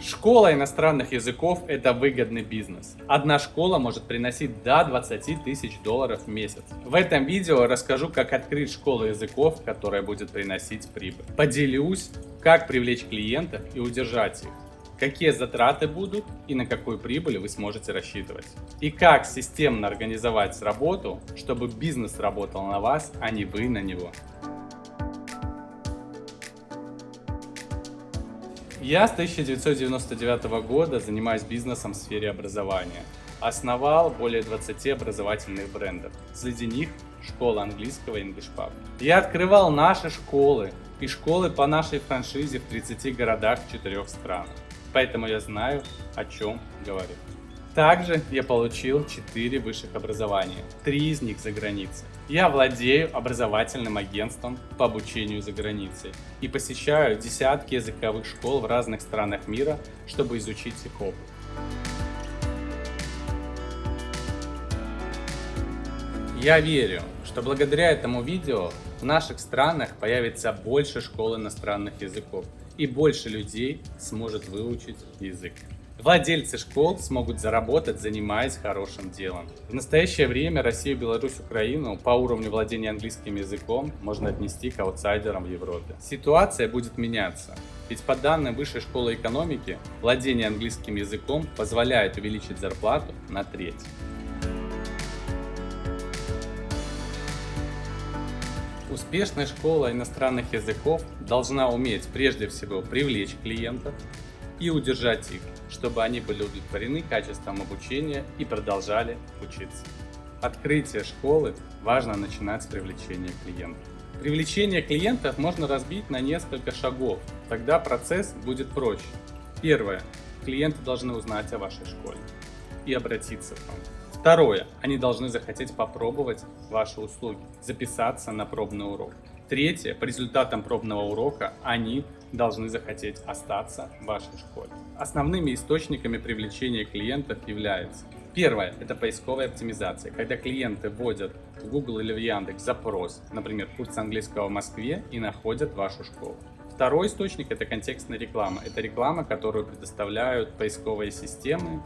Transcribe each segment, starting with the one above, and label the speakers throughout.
Speaker 1: Школа иностранных языков – это выгодный бизнес. Одна школа может приносить до 20 тысяч долларов в месяц. В этом видео расскажу, как открыть школу языков, которая будет приносить прибыль. Поделюсь, как привлечь клиентов и удержать их какие затраты будут и на какую прибыль вы сможете рассчитывать. И как системно организовать работу, чтобы бизнес работал на вас, а не вы на него. Я с 1999 года занимаюсь бизнесом в сфере образования. Основал более 20 образовательных брендов. Среди них школа английского English Pub. Я открывал наши школы и школы по нашей франшизе в 30 городах в 4 странах поэтому я знаю, о чем говорю. Также я получил 4 высших образования, 3 из них за границей. Я владею образовательным агентством по обучению за границей и посещаю десятки языковых школ в разных странах мира, чтобы изучить их опыт. Я верю, что благодаря этому видео в наших странах появится больше школ иностранных языков, и больше людей сможет выучить язык. Владельцы школ смогут заработать, занимаясь хорошим делом. В настоящее время Россию, Беларусь, Украину по уровню владения английским языком можно отнести к аутсайдерам в Европе. Ситуация будет меняться. Ведь по данным Высшей школы экономики, владение английским языком позволяет увеличить зарплату на треть. Успешная школа иностранных языков должна уметь прежде всего привлечь клиентов и удержать их, чтобы они были удовлетворены качеством обучения и продолжали учиться. Открытие школы важно начинать с привлечения клиентов. Привлечение клиентов можно разбить на несколько шагов, тогда процесс будет проще. Первое. Клиенты должны узнать о вашей школе и обратиться к вам. Второе. Они должны захотеть попробовать ваши услуги, записаться на пробный урок. Третье. По результатам пробного урока они должны захотеть остаться в вашей школе. Основными источниками привлечения клиентов являются Первое – это поисковая оптимизация, когда клиенты вводят в Google или в Яндекс запрос, например, курс английского в Москве и находят вашу школу. Второй источник – это контекстная реклама. Это реклама, которую предоставляют поисковые системы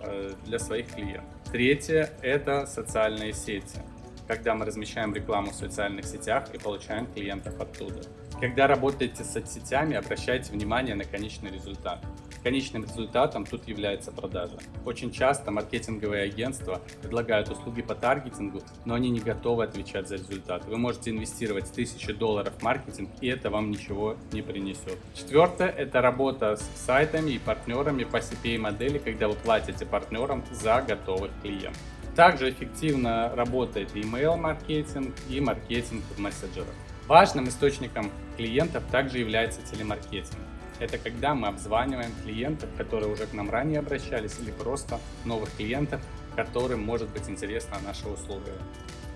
Speaker 1: э, для своих клиентов. Третье – это социальные сети, когда мы размещаем рекламу в социальных сетях и получаем клиентов оттуда. Когда работаете с соцсетями, обращайте внимание на конечный результат. Конечным результатом тут является продажа. Очень часто маркетинговые агентства предлагают услуги по таргетингу, но они не готовы отвечать за результат. Вы можете инвестировать 1000 долларов в маркетинг, и это вам ничего не принесет. Четвертое – это работа с сайтами и партнерами по CPA-модели, когда вы платите партнерам за готовых клиентов. Также эффективно работает email маркетинг и маркетинг в мессенджерах. Важным источником клиентов также является телемаркетинг. Это когда мы обзваниваем клиентов, которые уже к нам ранее обращались, или просто новых клиентов, которым может быть интересна наша услуга.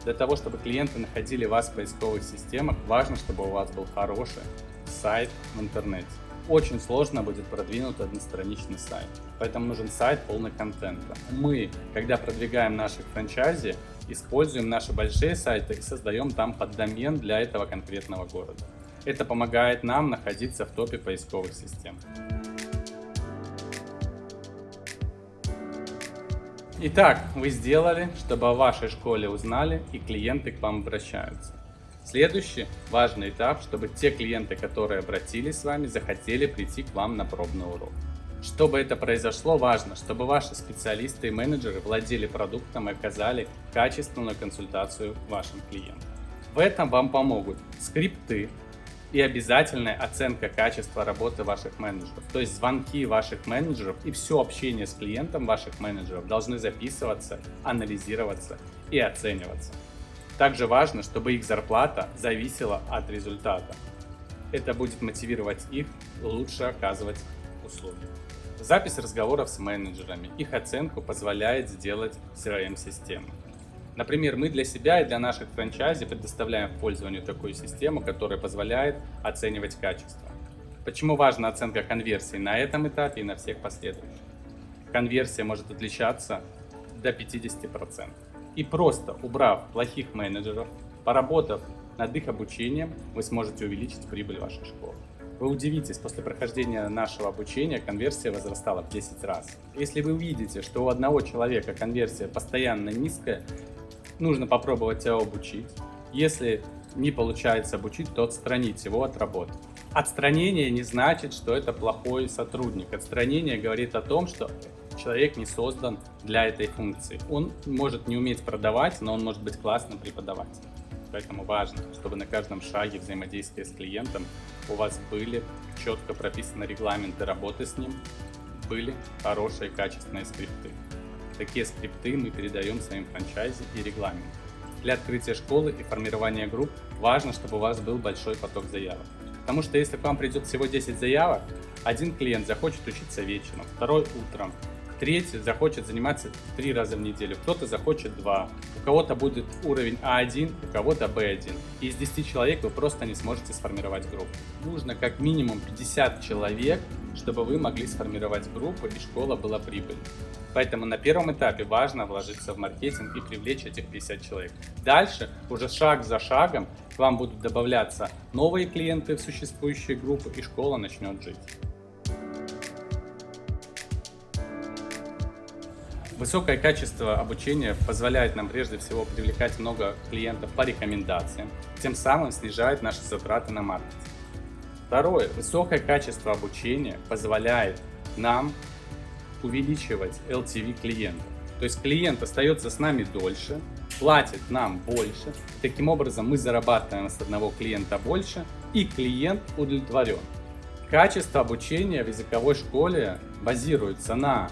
Speaker 1: Для того, чтобы клиенты находили вас в поисковых системах, важно, чтобы у вас был хороший сайт в интернете. Очень сложно будет продвинуть одностраничный сайт, поэтому нужен сайт полный контента. Мы, когда продвигаем наших франчайзи, используем наши большие сайты и создаем там поддомен для этого конкретного города. Это помогает нам находиться в топе поисковых систем. Итак, вы сделали, чтобы о вашей школе узнали и клиенты к вам обращаются. Следующий важный этап, чтобы те клиенты, которые обратились с вами, захотели прийти к вам на пробный урок. Чтобы это произошло, важно, чтобы ваши специалисты и менеджеры владели продуктом и оказали качественную консультацию вашим клиентам. В этом вам помогут скрипты, и обязательная оценка качества работы ваших менеджеров. То есть звонки ваших менеджеров и все общение с клиентом ваших менеджеров должны записываться, анализироваться и оцениваться. Также важно, чтобы их зарплата зависела от результата. Это будет мотивировать их лучше оказывать услуги. Запись разговоров с менеджерами, их оценку позволяет сделать CRM-система. Например, мы для себя и для наших франчайзи предоставляем в пользование такую систему, которая позволяет оценивать качество. Почему важна оценка конверсии на этом этапе и на всех последующих? Конверсия может отличаться до 50%. И просто убрав плохих менеджеров, поработав над их обучением, вы сможете увеличить прибыль вашей школы. Вы удивитесь, после прохождения нашего обучения конверсия возрастала в 10 раз. Если вы увидите, что у одного человека конверсия постоянно низкая, нужно попробовать его обучить. Если не получается обучить, то отстранить его от работы. Отстранение не значит, что это плохой сотрудник. Отстранение говорит о том, что человек не создан для этой функции. Он может не уметь продавать, но он может быть классным преподавателем. Поэтому важно, чтобы на каждом шаге взаимодействия с клиентом у вас были четко прописаны регламенты работы с ним, были хорошие качественные скрипты. Такие скрипты мы передаем своим франчайзе и регламентам. Для открытия школы и формирования групп важно, чтобы у вас был большой поток заявок. Потому что если к вам придет всего 10 заявок, один клиент захочет учиться вечером, второй утром, третий захочет заниматься три раза в неделю, кто-то захочет два, у кого-то будет уровень А1, у кого-то Б1. И из 10 человек вы просто не сможете сформировать группу. Нужно как минимум 50 человек, чтобы вы могли сформировать группу и школа была прибыльной. Поэтому на первом этапе важно вложиться в маркетинг и привлечь этих 50 человек. Дальше, уже шаг за шагом, к вам будут добавляться новые клиенты в существующие группы и школа начнет жить. Высокое качество обучения позволяет нам прежде всего привлекать много клиентов по рекомендациям, тем самым снижает наши затраты на маркетинг. Второе. Высокое качество обучения позволяет нам увеличивать LTV клиента. То есть клиент остается с нами дольше, платит нам больше. Таким образом мы зарабатываем с одного клиента больше и клиент удовлетворен. Качество обучения в языковой школе базируется на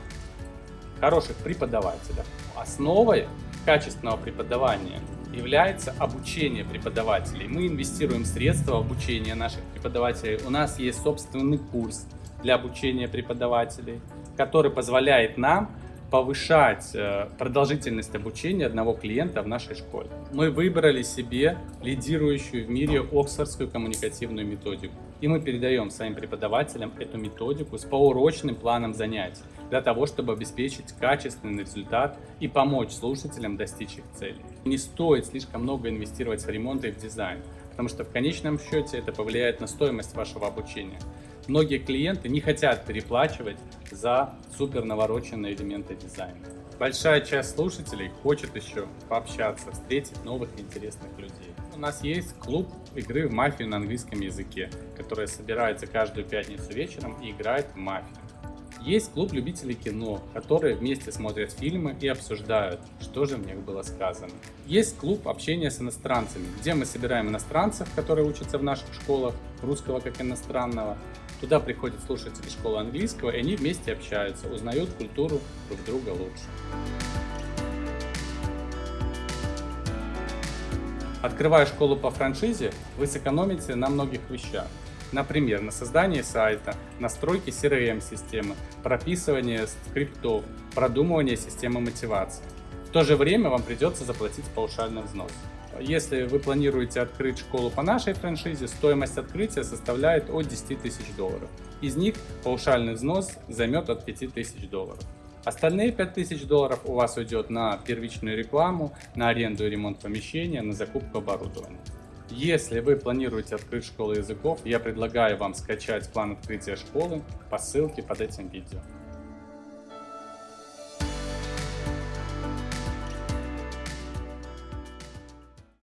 Speaker 1: хороших преподавателях. Основой качественного преподавания является обучение преподавателей. Мы инвестируем средства в обучение наших преподавателей. У нас есть собственный курс для обучения преподавателей, который позволяет нам повышать э, продолжительность обучения одного клиента в нашей школе. Мы выбрали себе лидирующую в мире Оксфордскую коммуникативную методику. И мы передаем своим преподавателям эту методику с поурочным планом занятий для того, чтобы обеспечить качественный результат и помочь слушателям достичь их целей. Не стоит слишком много инвестировать в ремонт и в дизайн, потому что в конечном счете это повлияет на стоимость вашего обучения. Многие клиенты не хотят переплачивать за супер навороченные элементы дизайна. Большая часть слушателей хочет еще пообщаться, встретить новых интересных людей. У нас есть клуб игры в мафию на английском языке, который собирается каждую пятницу вечером и играет в мафию. Есть клуб любителей кино, которые вместе смотрят фильмы и обсуждают, что же в них было сказано. Есть клуб общения с иностранцами, где мы собираем иностранцев, которые учатся в наших школах, русского как иностранного. Туда приходят слушатели школы английского, и они вместе общаются, узнают культуру друг друга лучше. Открывая школу по франшизе, вы сэкономите на многих вещах. Например, на создании сайта, настройке CRM-системы, прописывание скриптов, продумывание системы мотивации. В то же время вам придется заплатить паушальный взнос. Если вы планируете открыть школу по нашей франшизе, стоимость открытия составляет от 10 тысяч долларов. Из них паушальный взнос займет от 5 тысяч долларов. Остальные 5000 долларов у вас уйдет на первичную рекламу, на аренду и ремонт помещения, на закупку оборудования. Если вы планируете открыть школу языков, я предлагаю вам скачать план открытия школы по ссылке под этим видео.